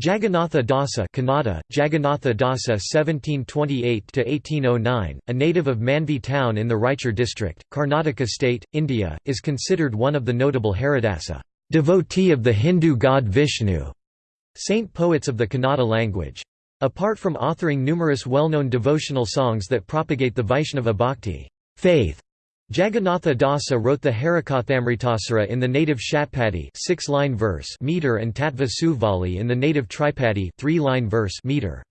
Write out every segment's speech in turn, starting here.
Jagannatha Dasa Kannada, Jagannatha Dasa 1728–1809, a native of Manvi town in the Raichur district, Karnataka state, India, is considered one of the notable Haridasa devotee of the Hindu god Vishnu, saint poets of the Kannada language. Apart from authoring numerous well-known devotional songs that propagate the Vaishnava bhakti faith, Jagannatha Dasa wrote the Harikathamritasara in the native Shatpadi six-line verse meter and Tattva Suvali in the native Tripadi three-line verse meter.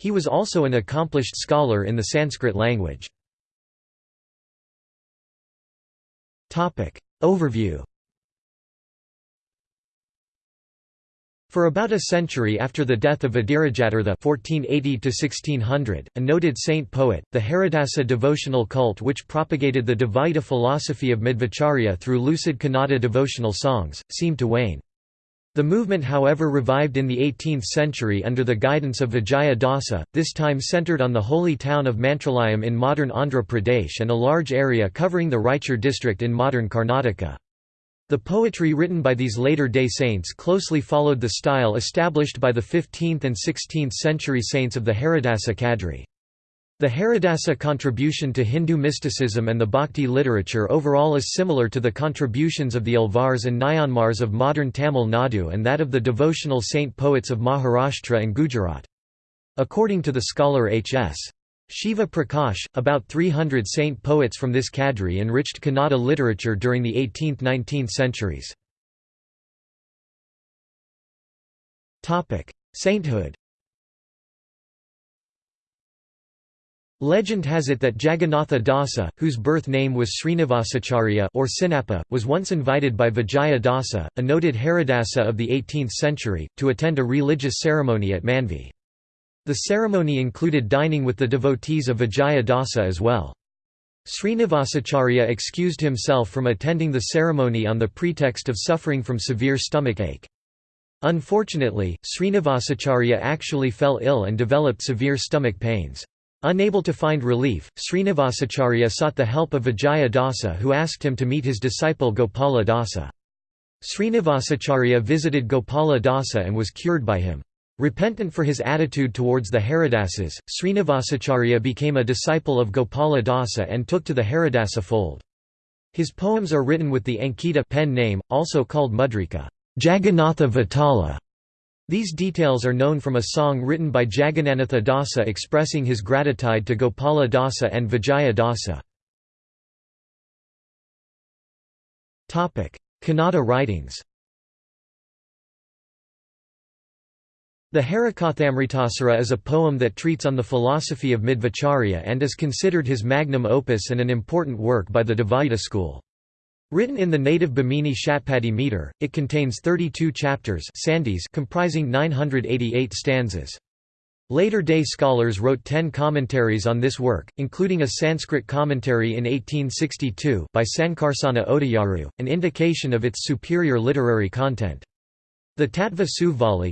He was also an accomplished scholar in the Sanskrit language. Topic Overview For about a century after the death of Vadirajatirtha (1480–1600), a noted saint poet, the Haridasa devotional cult, which propagated the Dvaita philosophy of Madhvacharya through lucid Kannada devotional songs, seemed to wane. The movement however revived in the 18th century under the guidance of Vijaya Dasa, this time centered on the holy town of Mantralayam in modern Andhra Pradesh and a large area covering the Raichur district in modern Karnataka. The poetry written by these later-day saints closely followed the style established by the 15th and 16th century saints of the Haridasa cadre. The Haridasa contribution to Hindu mysticism and the Bhakti literature overall is similar to the contributions of the Alvars and Nayanmars of modern Tamil Nadu and that of the devotional saint poets of Maharashtra and Gujarat. According to the scholar H.S. Shiva Prakash, about 300 saint poets from this cadre enriched Kannada literature during the 18th–19th centuries. Sainthood Legend has it that Jagannatha Dasa, whose birth name was Srinivasacharya or Sinappa, was once invited by Vijaya Dasa, a noted Haridasa of the 18th century, to attend a religious ceremony at Manvi. The ceremony included dining with the devotees of Vijaya Dasa as well. Srinivasacharya excused himself from attending the ceremony on the pretext of suffering from severe stomach ache. Unfortunately, Srinivasacharya actually fell ill and developed severe stomach pains. Unable to find relief, Srinivasacharya sought the help of Vijaya Dasa who asked him to meet his disciple Gopala Dasa. Srinivasacharya visited Gopala Dasa and was cured by him. Repentant for his attitude towards the Haridasas, Srinivasacharya became a disciple of Gopala Dasa and took to the Haridasa fold. His poems are written with the Ankita pen name, also called Mudrika Jagannatha Vitala". These details are known from a song written by Jagannatha Dasa expressing his gratitude to Gopala Dasa and Vijaya Dasa. Kannada writings The Harikathamritasara is a poem that treats on the philosophy of Madhvacharya and is considered his magnum opus and an important work by the Dvaita school. Written in the native Bhamini Shatpadi meter, it contains 32 chapters comprising 988 stanzas. Later-day scholars wrote ten commentaries on this work, including a Sanskrit commentary in 1862 by Sankarsana Odayaru, an indication of its superior literary content. The Tattva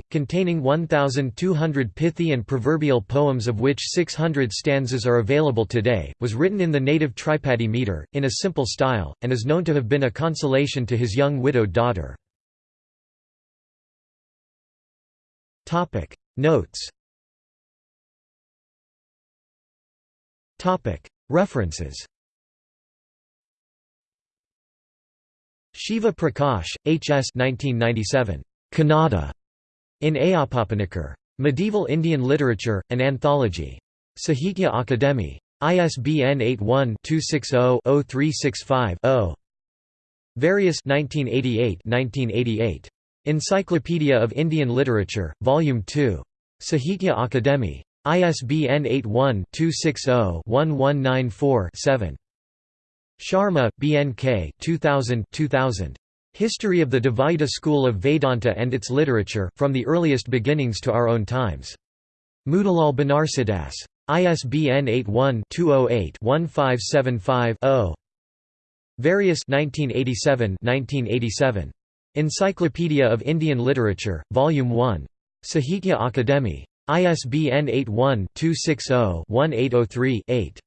containing 1,200 pithy and proverbial poems of which 600 stanzas are available today, was written in the native Tripadi meter, in a simple style, and is known to have been a consolation to his young widowed daughter. Notes References Shiva Prakash, H. S. 1997. Kannada in Ayyappappanikar. Medieval Indian Literature, an Anthology. Sahitya Akademi. ISBN 81-260-0365-0. Various 1988 Encyclopedia of Indian Literature, Volume 2. Sahitya Akademi. ISBN 81-260-1194-7. Sharma, B. N. K. 2000 2000. History of the Dvaita school of Vedanta and its literature, from the earliest beginnings to our own times. Motilal Banarsidass. ISBN 81-208-1575-0. Various 1987 1987. Encyclopedia of Indian Literature, Volume 1. Sahitya Akademi. ISBN 81-260-1803-8.